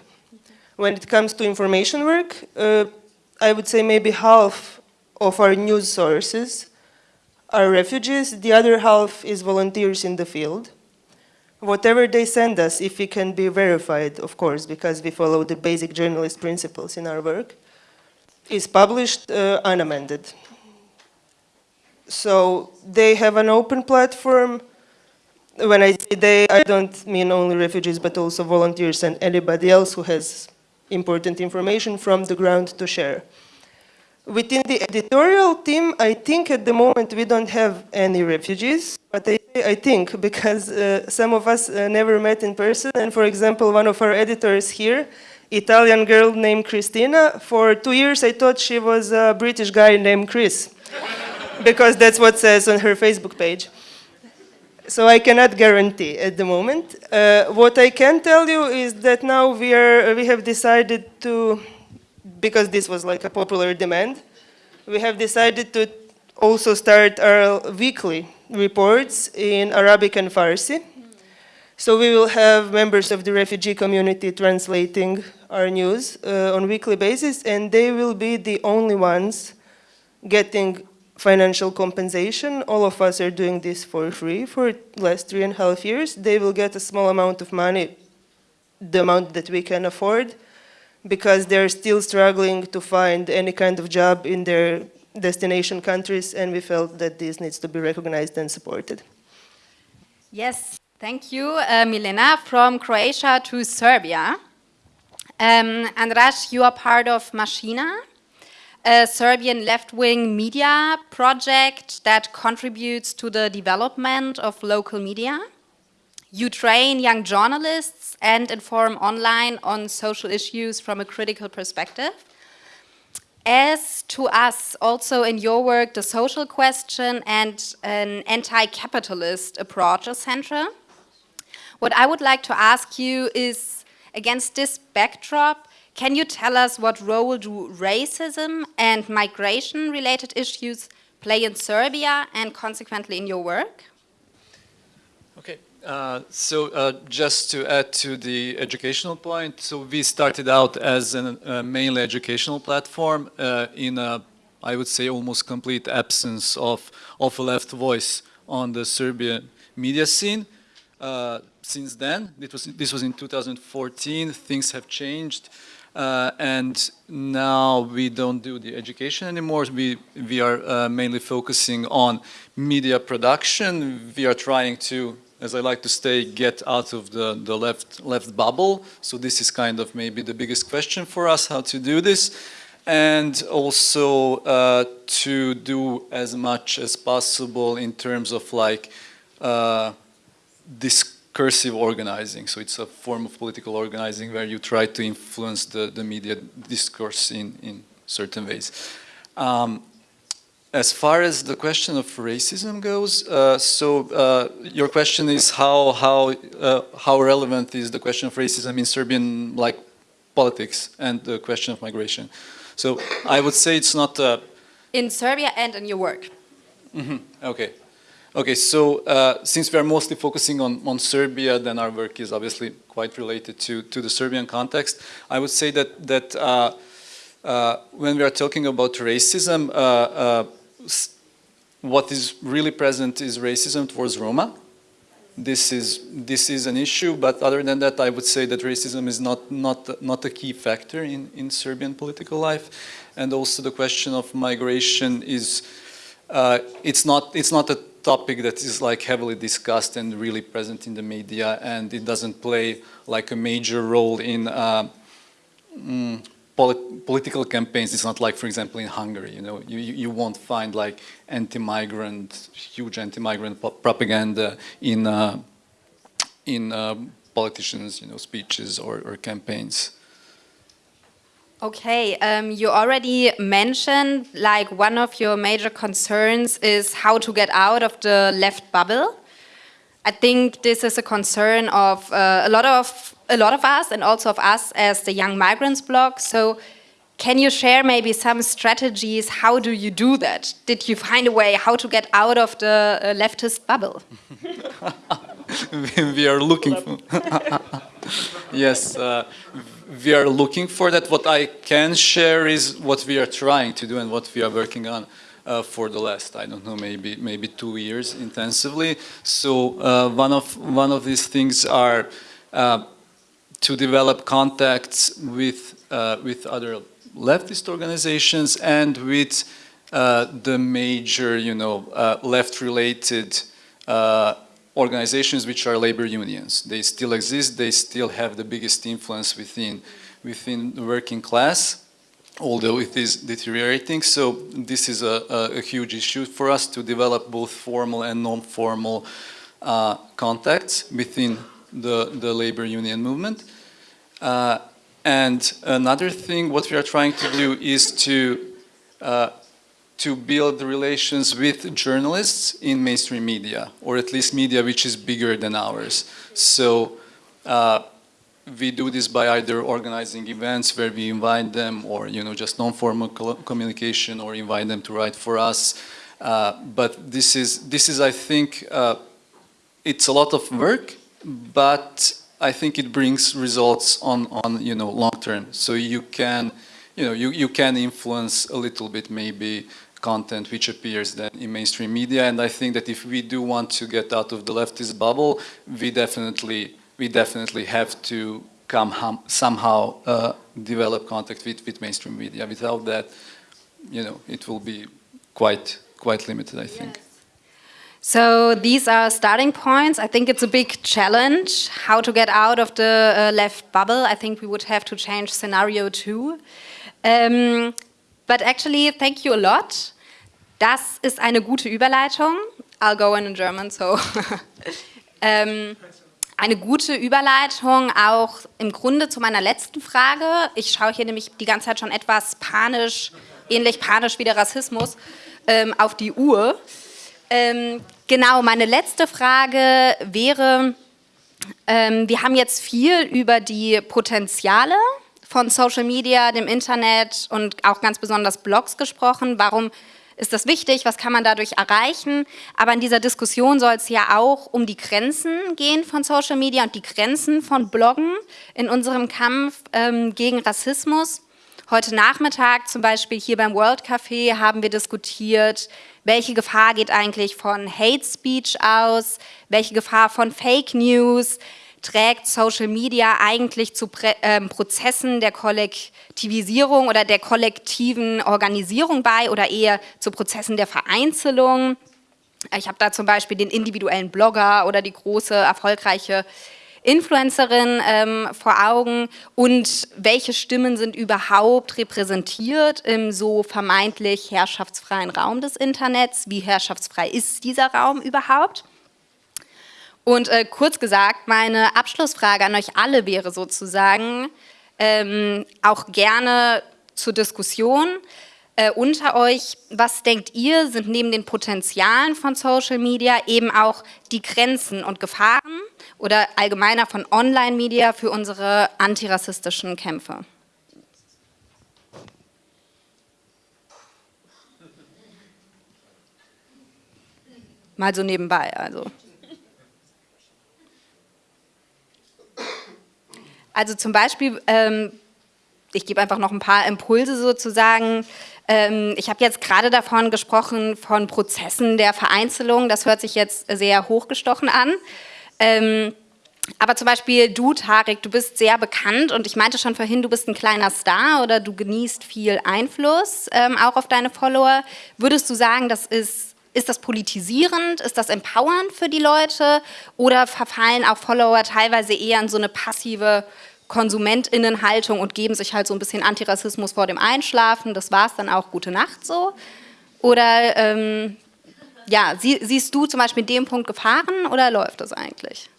When it comes to information work, uh, I would say maybe half of our news sources are refugees, the other half is volunteers in the field. whatever they send us, if it can be verified, of course, because we follow the basic journalist principles in our work, is published uh, unamended. So they have an open platform. When I say they, I don't mean only refugees, but also volunteers and anybody else who has important information from the ground to share. Within the editorial team, I think at the moment we don't have any refugees, but I, I think because uh, some of us uh, never met in person, and for example, one of our editors here, Italian girl named Christina, for two years I thought she was a British guy named Chris, because that's what says on her Facebook page. So I cannot guarantee at the moment. Uh, what I can tell you is that now we, are, we have decided to because this was like a popular demand, we have decided to also start our weekly reports in Arabic and Farsi. So we will have members of the refugee community translating our news uh, on weekly basis, and they will be the only ones getting financial compensation. All of us are doing this for free for last three and a half years. They will get a small amount of money, the amount that we can afford, because they're still struggling to find any kind of job in their destination countries, and we felt that this needs to be recognized and supported. Yes, thank you, uh, Milena. From Croatia to Serbia. Um, Andras, you are part of Machina, a Serbian left-wing media project that contributes to the development of local media. You train young journalists and inform online on social issues from a critical perspective. As to us, also in your work, the social question and an anti-capitalist approach are central. What I would like to ask you is, against this backdrop, can you tell us what role do racism and migration-related issues play in Serbia and consequently in your work? Okay, uh, so uh, just to add to the educational point, so we started out as a uh, mainly educational platform uh, in a, I would say, almost complete absence of, of a left voice on the Serbian media scene. Uh, since then, it was, this was in 2014, things have changed. Uh, and now we don't do the education anymore. We, we are mainly focusing on media production. We are trying to as I like to say, get out of the, the left, left bubble. So this is kind of maybe the biggest question for us, how to do this. And also uh, to do as much as possible in terms of like uh, discursive organizing. So it's a form of political organizing where you try to influence the, the media discourse in, in certain ways. Um, as far as the question of racism goes, uh, so uh, your question is how how uh, how relevant is the question of racism in Serbian like politics and the question of migration? So I would say it's not in Serbia and in your work. Mm -hmm. Okay, okay. So uh, since we are mostly focusing on on Serbia, then our work is obviously quite related to to the Serbian context. I would say that that. Uh, when we are talking about racism, what is really present is racism towards Roma. This is, this is an issue, but other than that, I would say that racism is not, not, not a key factor in, in Serbian political life. And also the question of migration is, uh, it's, not, it's not a topic that is like heavily discussed and really present in the media, and it doesn't play like a major role in uh, mm, polit political campaigns, it's not like, for example, in Hungary, you know, you, you won't find like anti-migrant, huge anti-migrant propaganda in, uh, in uh, politicians, you know, speeches or, or campaigns. Okay, um, you already mentioned like one of your major concerns is how to get out of the left bubble. I think this is a concern of uh, a lot of a lot of us and also of us as the Young Migrants blog. So can you share maybe some strategies? How do you do that? Did you find a way how to get out of the uh, leftist bubble? we are looking for yes, uh, we are looking for that. What I can share is what we are trying to do and what we are working on. uh, for the last, I don't know, maybe maybe two years intensively. So uh, one of one of these things are uh, to develop contacts with uh, with other leftist organizations and with uh, the major, you know, uh, left-related organizations which are labor unions. They still exist. They still have the biggest influence within within the working class although it is deteriorating. So this is a, a, a huge issue for us to develop both formal and non-formal uh, contacts within the, the labor union movement. Uh, and another thing, what we are trying to do is to uh, to build relations with journalists in mainstream media, or at least media which is bigger than ours. So uh, we do this by either organizing events where we invite them or you know just non-formal communication or invite them to write for us uh, but this is this is I think uh, it's a lot of work but I think it brings results on on you know long term so you can you know you, you can influence a little bit maybe content which appears then in mainstream media and I think that if we do want to get out of the leftist bubble we definitely we definitely have to come somehow uh, develop contact with, with mainstream media. Without that, you know, it will be quite quite limited, I think. Yes. So these are starting points. I think it's a big challenge how to get out of the uh, left bubble. I think we would have to change scenario two. Um, but actually, thank you a lot. Das ist eine gute Überleitung. I'll go in in German, so. um, eine gute Überleitung auch im Grunde zu meiner letzten Frage. Ich schaue hier nämlich die ganze Zeit schon etwas panisch, ähnlich panisch wie der Rassismus, ähm, auf die Uhr. Ähm, genau, meine letzte Frage wäre, ähm, wir haben jetzt viel über die Potenziale von Social Media, dem Internet und auch ganz besonders Blogs gesprochen. Warum ist das wichtig, was kann man dadurch erreichen. Aber in dieser Diskussion soll es ja auch um die Grenzen gehen von Social Media und die Grenzen von Bloggen in unserem Kampf ähm, gegen Rassismus. Heute Nachmittag zum Beispiel hier beim World Café haben wir diskutiert, welche Gefahr geht eigentlich von Hate Speech aus, welche Gefahr von Fake News, trägt Social Media eigentlich zu ähm, Prozessen der Kollektivisierung oder der kollektiven Organisierung bei oder eher zu Prozessen der Vereinzelung? Ich habe da zum Beispiel den individuellen Blogger oder die große, erfolgreiche Influencerin ähm, vor Augen und welche Stimmen sind überhaupt repräsentiert im so vermeintlich herrschaftsfreien Raum des Internets? Wie herrschaftsfrei ist dieser Raum überhaupt? Und äh, kurz gesagt, meine Abschlussfrage an euch alle wäre sozusagen, ähm, auch gerne zur Diskussion äh, unter euch, was denkt ihr, sind neben den Potenzialen von Social Media eben auch die Grenzen und Gefahren oder allgemeiner von Online-Media für unsere antirassistischen Kämpfe? Mal so nebenbei, also. Also zum Beispiel, ähm, ich gebe einfach noch ein paar Impulse sozusagen. Ähm, ich habe jetzt gerade davon gesprochen, von Prozessen der Vereinzelung. Das hört sich jetzt sehr hochgestochen an. Ähm, aber zum Beispiel du, Tarek, du bist sehr bekannt und ich meinte schon vorhin, du bist ein kleiner Star oder du genießt viel Einfluss ähm, auch auf deine Follower. Würdest du sagen, das ist ist das politisierend? Ist das empowernd für die Leute? Oder verfallen auch Follower teilweise eher in so eine passive KonsumentInnenhaltung und geben sich halt so ein bisschen Antirassismus vor dem Einschlafen? Das war es dann auch, gute Nacht so? Oder ähm, ja, sie, siehst du zum Beispiel in dem Punkt Gefahren oder läuft das eigentlich?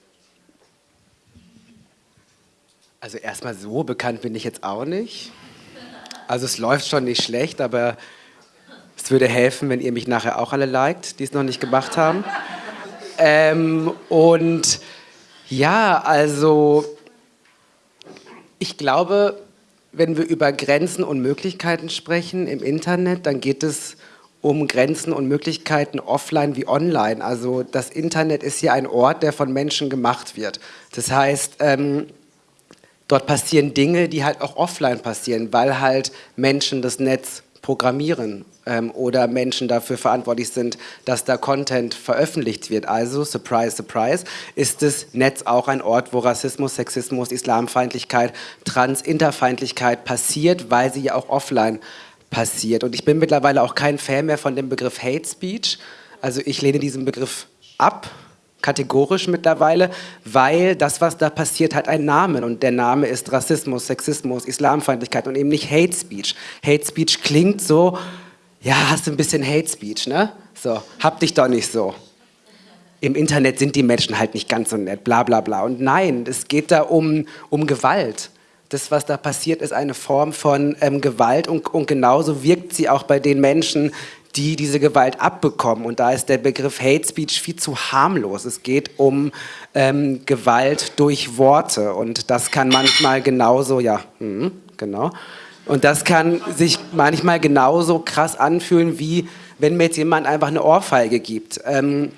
Also erstmal so bekannt bin ich jetzt auch nicht. Also es läuft schon nicht schlecht, aber es würde helfen, wenn ihr mich nachher auch alle liked, die es noch nicht gemacht haben. Ähm, und ja, also ich glaube, wenn wir über Grenzen und Möglichkeiten sprechen im Internet, dann geht es um Grenzen und Möglichkeiten offline wie online. Also das Internet ist ja ein Ort, der von Menschen gemacht wird. Das heißt, ähm, dort passieren Dinge, die halt auch offline passieren, weil halt Menschen das Netz programmieren ähm, oder Menschen dafür verantwortlich sind, dass da Content veröffentlicht wird. Also, surprise, surprise, ist das Netz auch ein Ort, wo Rassismus, Sexismus, Islamfeindlichkeit, Trans-, Interfeindlichkeit passiert, weil sie ja auch offline passiert. Und ich bin mittlerweile auch kein Fan mehr von dem Begriff Hate Speech. Also ich lehne diesen Begriff ab, kategorisch mittlerweile, weil das, was da passiert, hat einen Namen und der Name ist Rassismus, Sexismus, Islamfeindlichkeit und eben nicht Hate Speech. Hate Speech klingt so, ja, hast du ein bisschen Hate Speech, ne? So, hab dich doch nicht so. Im Internet sind die Menschen halt nicht ganz so nett, bla bla bla. Und nein, es geht da um, um Gewalt. Das, was da passiert, ist eine Form von ähm, Gewalt und, und genauso wirkt sie auch bei den Menschen, die diese Gewalt abbekommen. Und da ist der Begriff Hate Speech viel zu harmlos. Es geht um ähm, Gewalt durch Worte und das kann manchmal genauso, ja, hm, genau. Und das kann sich manchmal genauso krass anfühlen, wie wenn mir jetzt jemand einfach eine Ohrfeige gibt. Ähm,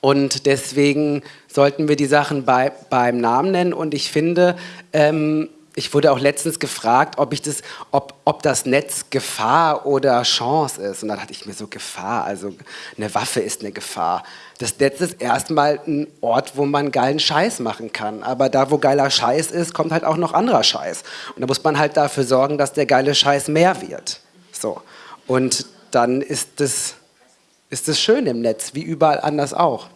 und deswegen sollten wir die Sachen bei, beim Namen nennen. Und ich finde, ähm, ich wurde auch letztens gefragt, ob, ich das, ob, ob das Netz Gefahr oder Chance ist. Und dann hatte ich mir so Gefahr, also eine Waffe ist eine Gefahr. Das Netz ist erstmal ein Ort, wo man geilen Scheiß machen kann. Aber da, wo geiler Scheiß ist, kommt halt auch noch anderer Scheiß. Und da muss man halt dafür sorgen, dass der geile Scheiß mehr wird. So. Und dann ist das, ist das schön im Netz, wie überall anders auch.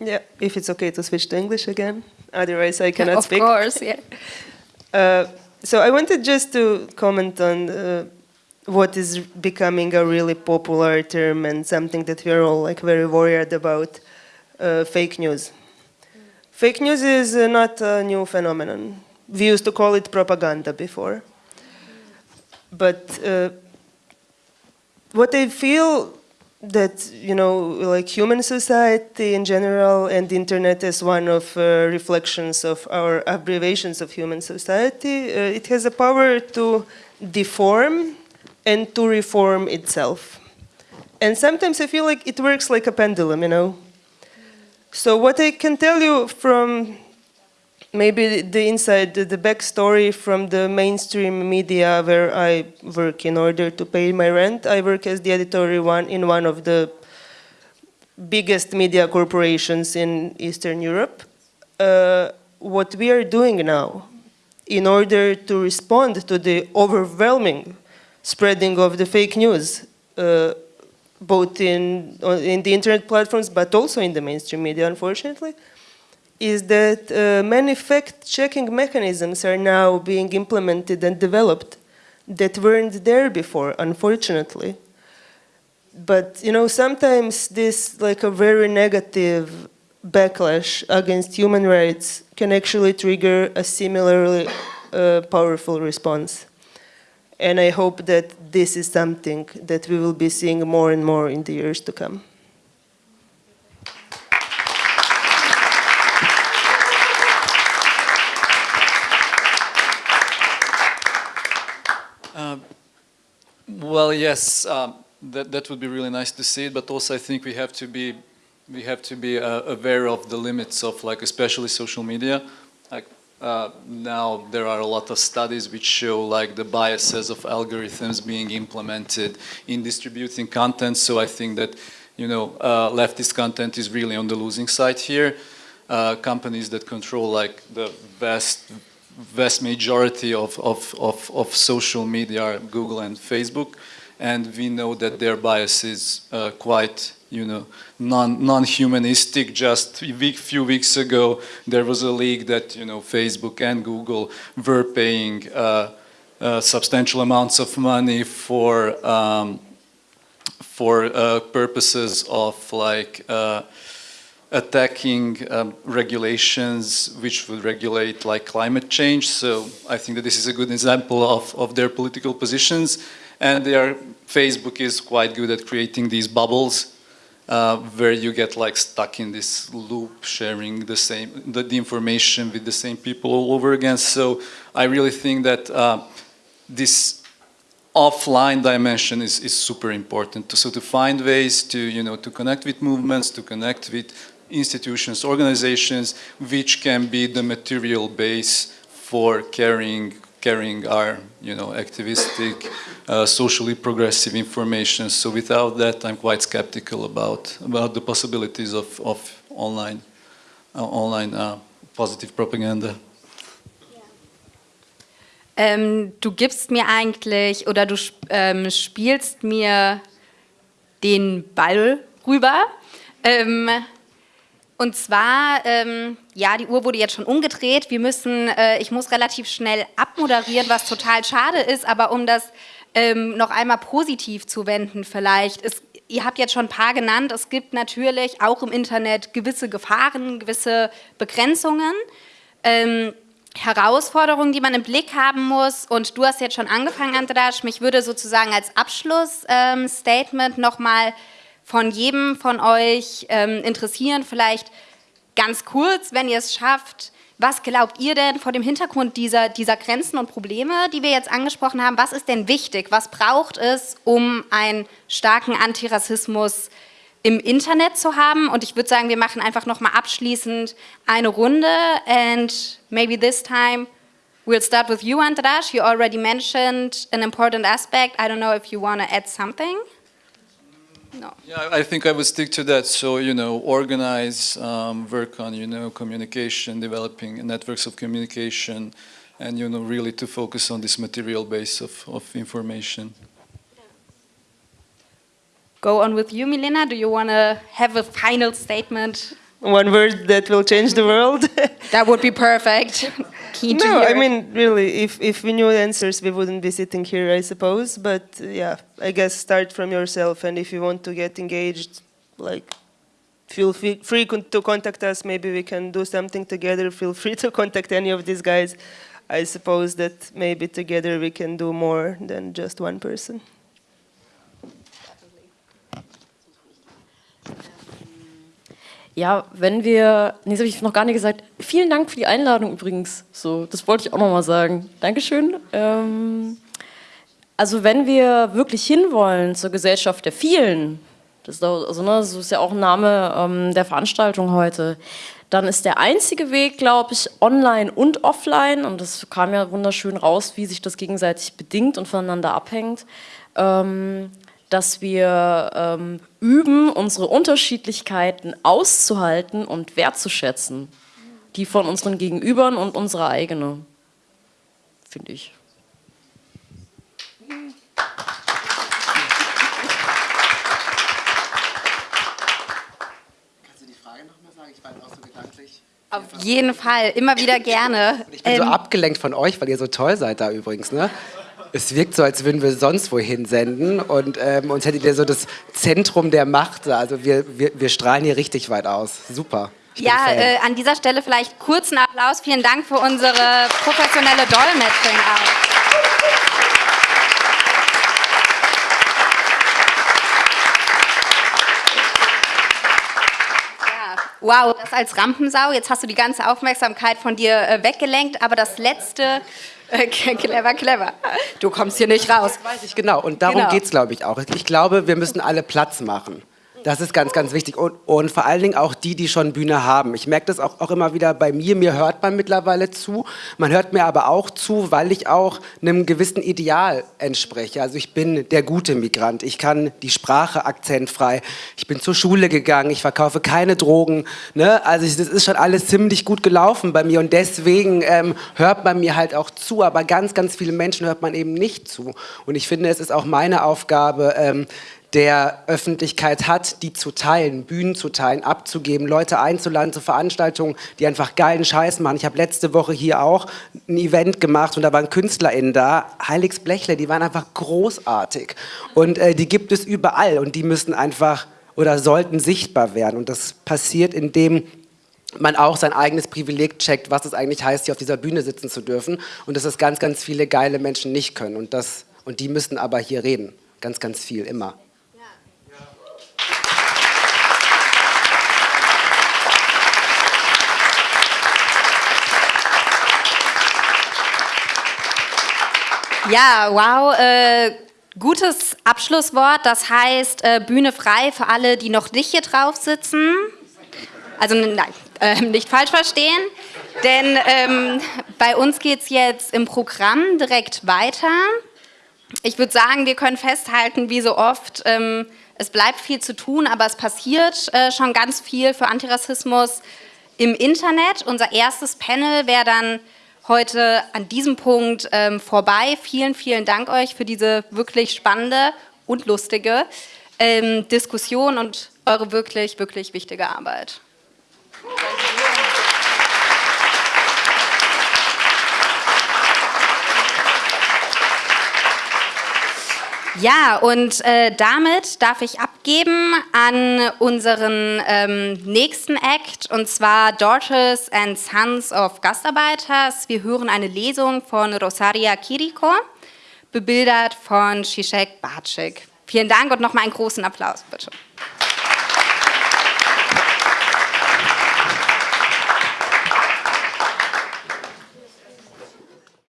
Yeah, if it's okay to switch to English again, otherwise I cannot of speak. Of course, yeah. Uh, so I wanted just to comment on uh, what is becoming a really popular term and something that we are all like very worried about: uh, fake news. Fake news is uh, not a new phenomenon. We used to call it propaganda before, but uh, what I feel that you know like human society in general and the internet is one of uh, reflections of our abbreviations of human society uh, it has a power to deform and to reform itself. And sometimes i feel like it works like a pendulum you know? So what i can tell you from maybe the inside, the backstory from the mainstream media where I work in order to pay my rent. I work as the editor one in one of the biggest media corporations in Eastern Europe. Uh, what we are doing now in order to respond to the overwhelming spreading of the fake news, uh, both in, in the internet platforms but also in the mainstream media, unfortunately, is that uh, many fact-checking mechanisms are now being implemented and developed that weren't there before, unfortunately. But, you know, sometimes this, like a very negative backlash against human rights can actually trigger a similarly uh, powerful response. And I hope that this is something that we will be seeing more and more in the years to come. Well, yes, um, that that would be really nice to see it, but also I think we have to be we have to be uh, aware of the limits of like especially social media. Like uh, now there are a lot of studies which show like the biases of algorithms being implemented in distributing content. So I think that you know uh, leftist content is really on the losing side here. Uh, companies that control like the vast vast majority of, of, of, of, social media Google and Facebook, and we know that their bias is uh, quite, you know, non, non-humanistic. Just a week, few weeks ago, there was a leak that, you know, Facebook and Google were paying uh, uh, substantial amounts of money for um, for uh, purposes of like uh, attacking um, regulations which would regulate like climate change. So I think that this is a good example of, of their political positions. And their Facebook is quite good at creating these bubbles uh, where you get like stuck in this loop sharing the same the, the, information with the same people all over again. So I really think that uh, this offline dimension is, is super important. So to find ways to, you know, to connect with movements, to connect with institutions, organizations, which can be the material base for carrying carrying our, you know, activistic, uh, socially progressive information. So without that, I'm quite skeptical about about the possibilities of of online uh, online uh, positive propaganda. Ähm, du gibst mir eigentlich oder du ähm, spielst mir den Ball rüber. Ähm, und zwar, ähm, ja, die Uhr wurde jetzt schon umgedreht. Wir müssen, äh, ich muss relativ schnell abmoderieren, was total schade ist, aber um das ähm, noch einmal positiv zu wenden vielleicht. Es, ihr habt jetzt schon ein paar genannt. Es gibt natürlich auch im Internet gewisse Gefahren, gewisse Begrenzungen. Ähm, Herausforderungen, die man im Blick haben muss. Und du hast jetzt schon angefangen, Andras. Mich würde sozusagen als Abschlussstatement ähm, nochmal von jedem von euch ähm, interessieren, vielleicht ganz kurz, wenn ihr es schafft, was glaubt ihr denn vor dem Hintergrund dieser, dieser Grenzen und Probleme, die wir jetzt angesprochen haben, was ist denn wichtig, was braucht es, um einen starken Antirassismus im Internet zu haben? Und ich würde sagen, wir machen einfach nochmal abschließend eine Runde and maybe this time we'll start with you, Andras. You already mentioned an important aspect. I don't know if you want to add something. No. Yeah, I think I would stick to that. So, you know, organize, um, work on, you know, communication, developing networks of communication, and, you know, really to focus on this material base of, of information. Go on with you, Milena. Do you want to have a final statement? One word that will change the world? that would be perfect. Keen no, I mean, really, if, if we knew the answers, we wouldn't be sitting here, I suppose. But yeah, I guess start from yourself. And if you want to get engaged, like, feel free to contact us. Maybe we can do something together. Feel free to contact any of these guys. I suppose that maybe together we can do more than just one person. Ja, wenn wir, nee, das habe ich noch gar nicht gesagt. Vielen Dank für die Einladung übrigens. So, das wollte ich auch noch mal sagen. Dankeschön. Ähm, also wenn wir wirklich hinwollen zur Gesellschaft der vielen, das ist, also, ne, das ist ja auch ein Name ähm, der Veranstaltung heute, dann ist der einzige Weg, glaube ich, online und offline, und das kam ja wunderschön raus, wie sich das gegenseitig bedingt und voneinander abhängt, ähm, dass wir ähm, üben, unsere Unterschiedlichkeiten auszuhalten und wertzuschätzen. Die von unseren Gegenübern und unsere eigene, finde ich. Kannst du die Frage nochmal sagen? Ich war auch so gedanklich. Auf jeden Fall, immer wieder gerne. Ich bin ähm, so abgelenkt von euch, weil ihr so toll seid da übrigens, ne? Es wirkt so, als würden wir sonst wohin senden und ähm, uns hättet ihr so das Zentrum der Macht. Also wir, wir, wir strahlen hier richtig weit aus. Super. ja, äh, an dieser Stelle vielleicht kurzen Applaus. Vielen Dank für unsere professionelle Dolmetschung auch. Wow, das als Rampensau. Jetzt hast du die ganze Aufmerksamkeit von dir äh, weggelenkt, aber das letzte clever, clever. Du kommst hier nicht raus. Das weiß ich genau. Und darum genau. geht es, glaube ich, auch. Ich glaube, wir müssen alle Platz machen. Das ist ganz, ganz wichtig. Und, und, vor allen Dingen auch die, die schon Bühne haben. Ich merke das auch, auch immer wieder bei mir. Mir hört man mittlerweile zu. Man hört mir aber auch zu, weil ich auch einem gewissen Ideal entspreche. Also ich bin der gute Migrant. Ich kann die Sprache akzentfrei. Ich bin zur Schule gegangen. Ich verkaufe keine Drogen. Ne? Also ich, das ist schon alles ziemlich gut gelaufen bei mir. Und deswegen ähm, hört man mir halt auch zu. Aber ganz, ganz viele Menschen hört man eben nicht zu. Und ich finde, es ist auch meine Aufgabe, ähm, der Öffentlichkeit hat, die zu teilen, Bühnen zu teilen, abzugeben, Leute einzuladen zu Veranstaltungen, die einfach geilen Scheiß machen. Ich habe letzte Woche hier auch ein Event gemacht und da waren KünstlerInnen da, Heiligs Blechle, die waren einfach großartig. Und äh, die gibt es überall und die müssen einfach oder sollten sichtbar werden. Und das passiert, indem man auch sein eigenes Privileg checkt, was es eigentlich heißt, hier auf dieser Bühne sitzen zu dürfen und dass es ganz, ganz viele geile Menschen nicht können. Und, das, und die müssen aber hier reden. Ganz, ganz viel, immer. Ja, wow. Äh, gutes Abschlusswort. Das heißt, äh, Bühne frei für alle, die noch nicht hier drauf sitzen. Also nein, äh, nicht falsch verstehen, denn ähm, bei uns geht es jetzt im Programm direkt weiter. Ich würde sagen, wir können festhalten, wie so oft, ähm, es bleibt viel zu tun, aber es passiert äh, schon ganz viel für Antirassismus im Internet. Unser erstes Panel wäre dann heute an diesem Punkt ähm, vorbei. Vielen, vielen Dank euch für diese wirklich spannende und lustige ähm, Diskussion und eure wirklich, wirklich wichtige Arbeit. Ja, und äh, damit darf ich abgeben an unseren ähm, nächsten Act, und zwar Daughters and Sons of Gastarbeiters. Wir hören eine Lesung von Rosaria Kiriko, bebildert von Shishek Bacik. Vielen Dank und nochmal einen großen Applaus, bitte.